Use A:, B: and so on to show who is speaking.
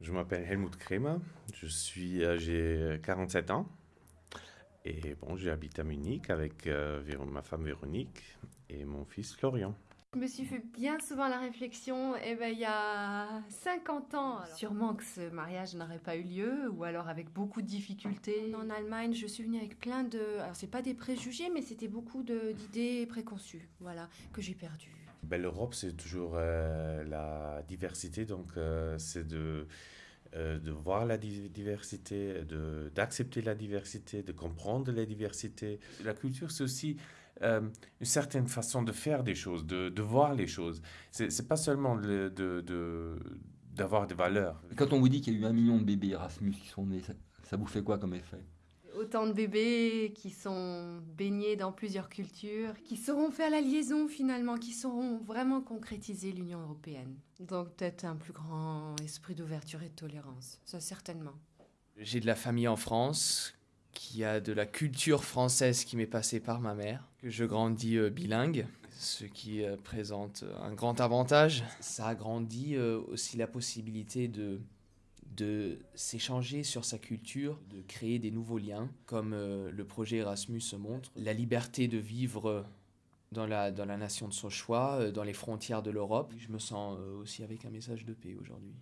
A: Je m'appelle Helmut Kremer, je suis, euh, j'ai 47 ans et bon, j'habite à Munich avec euh, ma femme Véronique et mon fils Florian.
B: Je me suis fait bien souvent la réflexion, eh ben, il y a 50 ans, sûrement que ce mariage n'aurait pas eu lieu, ou alors avec beaucoup de difficultés. En Allemagne, je suis venue avec plein de... Alors, c'est pas des préjugés, mais c'était beaucoup d'idées préconçues, voilà, que j'ai perdues.
A: Ben, L'Europe, c'est toujours euh, la diversité, donc euh, c'est de, euh, de voir la diversité, d'accepter la diversité, de comprendre la diversité. La culture, c'est aussi une certaine façon de faire des choses, de, de voir les choses. C'est pas seulement de, de, d'avoir des valeurs.
C: Quand on vous dit qu'il y a eu un million de bébés Erasmus qui sont nés, ça vous fait quoi comme effet?
B: Autant de bébés qui sont baignés dans plusieurs cultures, qui sauront faire la liaison finalement, qui sauront vraiment concrétiser l'Union européenne. Donc peut-être un plus grand esprit d'ouverture et de tolérance, ça certainement.
D: J'ai de la famille en France, qui a de la culture française qui m'est passée par ma mère, je grandis euh, bilingue, ce qui euh, présente un grand avantage. Ça a grandi euh, aussi la possibilité de de s'échanger sur sa culture, de créer des nouveaux liens, comme euh, le projet Erasmus montre, la liberté de vivre dans la, dans la nation de son choix, euh, dans les frontières de l'Europe. Je me sens euh, aussi avec un message de paix aujourd'hui.